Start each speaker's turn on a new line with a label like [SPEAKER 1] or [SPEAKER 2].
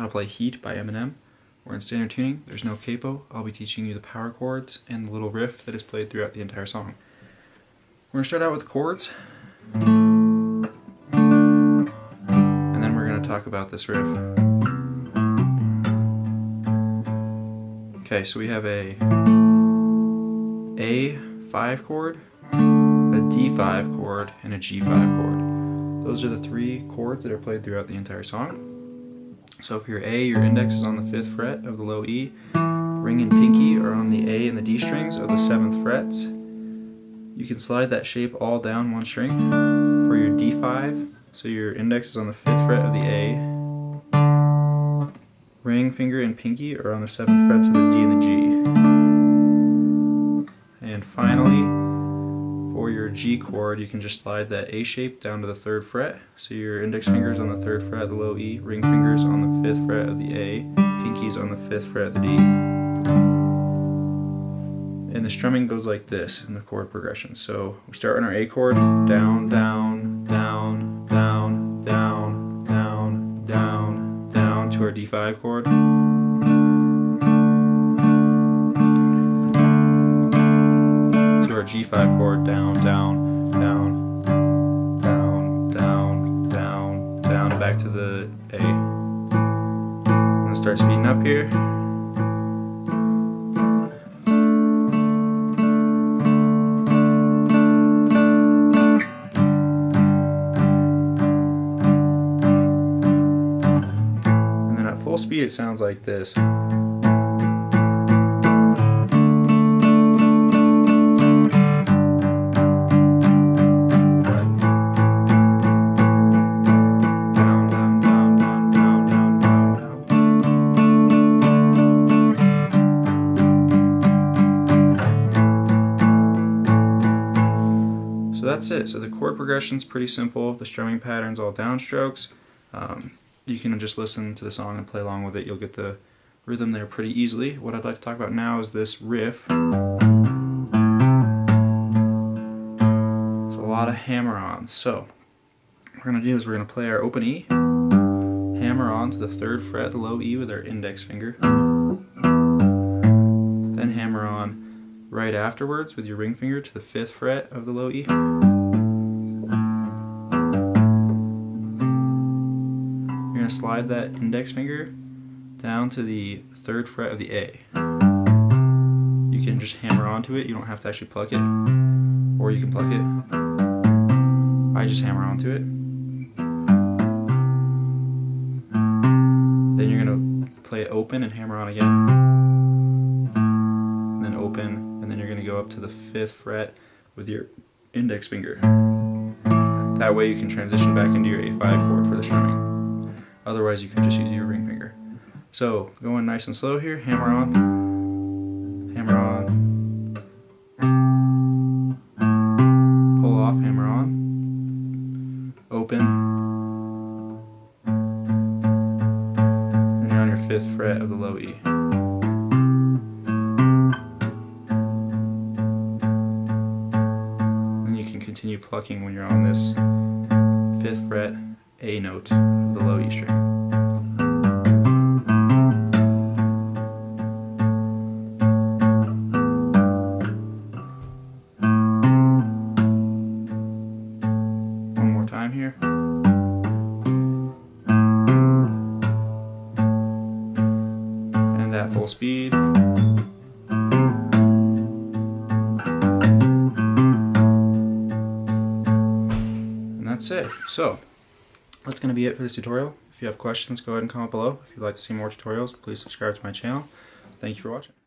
[SPEAKER 1] how to play Heat by Eminem. We're in standard tuning, there's no capo. I'll be teaching you the power chords and the little riff that is played throughout the entire song. We're going to start out with the chords. And then we're going to talk about this riff. Okay, so we have a A5 chord, a D5 chord, and a G5 chord. Those are the three chords that are played throughout the entire song. So if you're A, your index is on the 5th fret of the low E, ring and pinky are on the A and the D strings of the 7th frets. You can slide that shape all down one string for your D5, so your index is on the 5th fret of the A, ring finger and pinky are on the 7th frets of the D and the G. And finally, for your G chord, you can just slide that A shape down to the 3rd fret. So your index finger is on the 3rd fret of the low E, ring fingers on the 5th fret of the A, pinkies on the 5th fret of the D. And the strumming goes like this in the chord progression. So we start on our A chord, down, down, down, down, down, down, down, down to our D5 chord. To our G5 chord, down, down, down, down, down, down, down, back to the A. I'm gonna start speeding up here. And then at full speed it sounds like this. That's it. So the chord progression's pretty simple. The strumming pattern's all downstrokes. Um, you can just listen to the song and play along with it. You'll get the rhythm there pretty easily. What I'd like to talk about now is this riff. It's a lot of hammer-ons. So what we're going to do is we're going to play our open E, hammer on to the 3rd fret, low E with our index finger, then hammer on right afterwards with your ring finger to the 5th fret of the low E. slide that index finger down to the 3rd fret of the A. You can just hammer onto it, you don't have to actually pluck it, or you can pluck it. I just hammer onto it. Then you're going to play it open and hammer on again. And then open, and then you're going to go up to the 5th fret with your index finger. That way you can transition back into your A5 chord for the strumming. Otherwise you can just use your ring finger. So going nice and slow here, hammer on, hammer on, pull off, hammer on, open, and you're on your 5th fret of the low E. Then you can continue plucking when you're on this 5th fret A note of the low E string. One more time here. And at full speed. And that's it. So, that's going to be it for this tutorial. If you have questions, go ahead and comment below. If you'd like to see more tutorials, please subscribe to my channel. Thank you for watching.